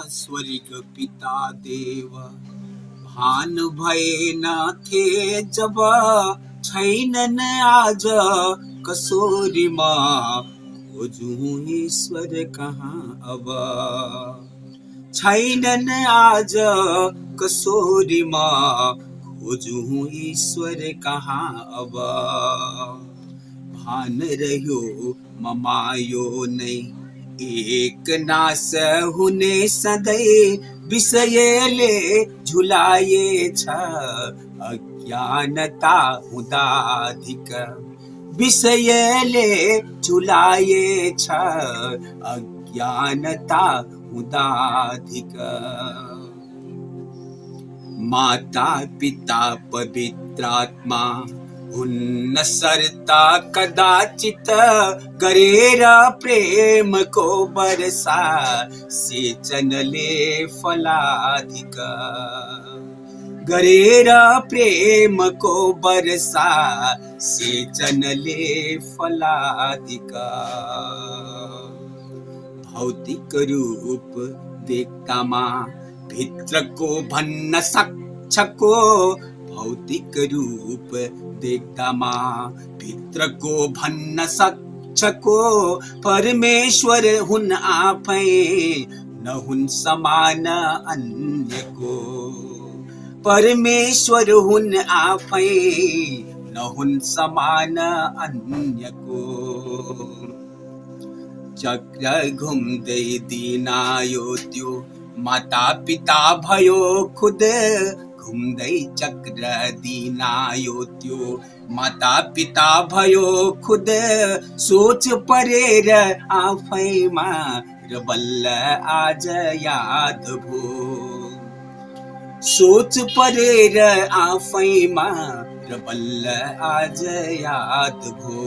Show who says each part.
Speaker 1: स्वर्ग पिता देव। भान भए न थे जब छैनन् आज कसोरीमा खोजौँ ईश्वर कहाँ अब। छैनन् आज कसोरीमा खोजौँ ईश्वर कहाँ अब। भान रह्यो ममायो नै एक नाश हुने सधैँ विषयले झुलाएछ अज्ञानता हुँदाधिक विषयले झुलाएछ अज्ञानता हुँदाधिक माता पिता पवित्रात्मा हुन्न सर्ता कदाचित करेरा गरेर प्रेमको वर्षा सिंचनले फलाधिक। गरेर प्रेमको वर्षा सिंचनले फलाधिक। भौतिक रूप देखता माँ, भित्र को भन्न सक्छको भौतिक रूप देख्दामा भित्रको भन्न सक्छको परमेश्वर हुन् आफै नहुन् समान अन्यको परमेश्वर हुन् आफै नहुन् समान अन्यको चक्र घुम्दै दिन आयो त्यो माता पिता भयो खुद घुम्दै चक्र दिन आयो त्यो माता पिता भयो खुद, सोच परेर आफैमा। र बल्ल आज याद भो। सोच परेर आफैमा। र बल्ल आज याद भो।